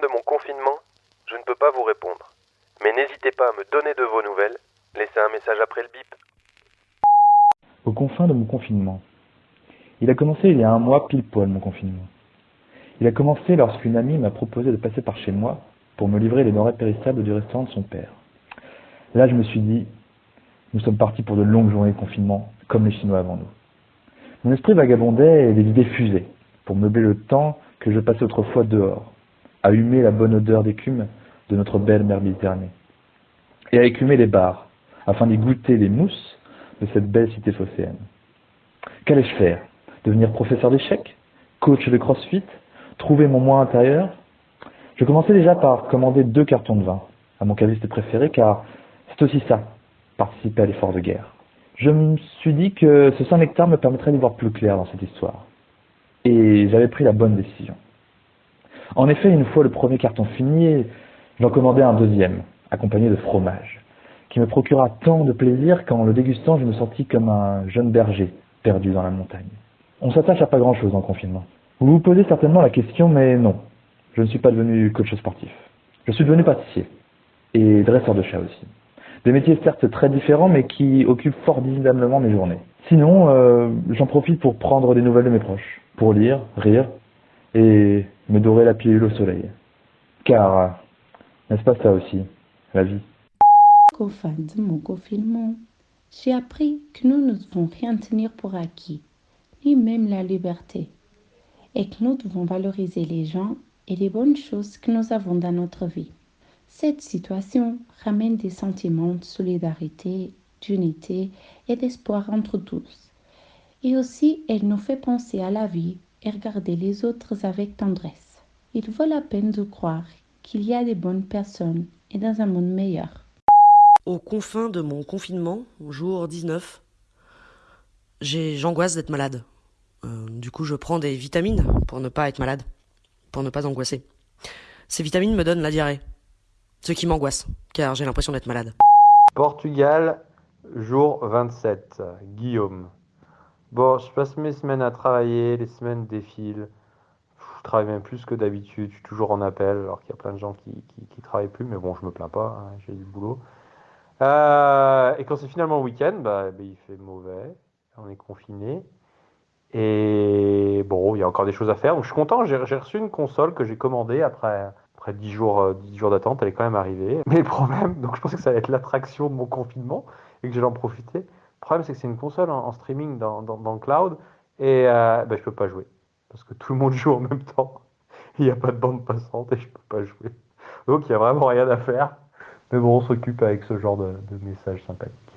de mon confinement, je ne peux pas vous répondre. Mais n'hésitez pas à me donner de vos nouvelles. Laissez un message après le bip. Aux confins de mon confinement. Il a commencé il y a un mois pile poil mon confinement. Il a commencé lorsqu'une amie m'a proposé de passer par chez moi pour me livrer les denrées périssables du restaurant de son père. Là, je me suis dit, nous sommes partis pour de longues journées de confinement, comme les Chinois avant nous. Mon esprit vagabondait et les idées fusaient, pour meubler le temps que je passais autrefois dehors, à humer la bonne odeur d'écume de notre belle mer Méditerranée, et à écumer les bars, afin d'y goûter les mousses de cette belle cité phocéenne. Qu'allais-je faire? Devenir professeur d'échecs? Coach de crossfit? Trouver mon moi intérieur? Je commençais déjà par commander deux cartons de vin à mon caviste préféré, car c'est aussi ça, participer à l'effort de guerre. Je me suis dit que ce Saint-Nectar me permettrait d'y voir plus clair dans cette histoire. Et j'avais pris la bonne décision. En effet, une fois le premier carton fini, j'en commandai un deuxième, accompagné de fromage, qui me procura tant de plaisir qu'en le dégustant, je me sentis comme un jeune berger perdu dans la montagne. On s'attache à pas grand-chose en confinement. Vous vous posez certainement la question, mais non, je ne suis pas devenu coach sportif. Je suis devenu pâtissier et dresseur de chat aussi. Des métiers certes très différents, mais qui occupent formidablement mes journées. Sinon, euh, j'en profite pour prendre des nouvelles de mes proches, pour lire, rire et me dorer la pilule au soleil. Car, n'est-ce pas ça aussi, la vie? Qu'au fin de mon confinement, j'ai appris que nous ne devons rien tenir pour acquis, ni même la liberté, et que nous devons valoriser les gens et les bonnes choses que nous avons dans notre vie. Cette situation ramène des sentiments de solidarité, d'unité et d'espoir entre tous. Et aussi, elle nous fait penser à la vie et regarder les autres avec tendresse. Il vaut la peine de croire qu'il y a des bonnes personnes et dans un monde meilleur. Aux confins de mon confinement, jour 19, j'angoisse d'être malade. Euh, du coup, je prends des vitamines pour ne pas être malade, pour ne pas angoisser. Ces vitamines me donnent la diarrhée. Ce qui m'angoisse, car j'ai l'impression d'être malade. Portugal, jour 27. Guillaume. Bon, je passe mes semaines à travailler, les semaines défilent. Je travaille même plus que d'habitude, je suis toujours en appel, alors qu'il y a plein de gens qui, qui, travaillent plus, mais bon, je me plains pas, hein, j'ai du boulot. Euh, et quand c'est finalement le week-end, bah, bah, il fait mauvais, on est confiné. Et bon, il y a encore des choses à faire. Donc je suis content, j'ai reçu une console que j'ai commandée après après 10 jours, 10 euh, jours d'attente, elle est quand même arrivée. Mais le problème, donc je pensais que ça allait être l'attraction de mon confinement et que j'allais en profiter. Le problème, c'est que c'est une console en, streaming dans, le cloud et euh, ben, je peux pas jouer parce que tout le monde joue en même temps. Il n'y a pas de bande passante et je peux pas jouer. Donc il n'y a vraiment rien à faire. Mais bon, on s'occupe avec ce genre de, de messages sympathiques.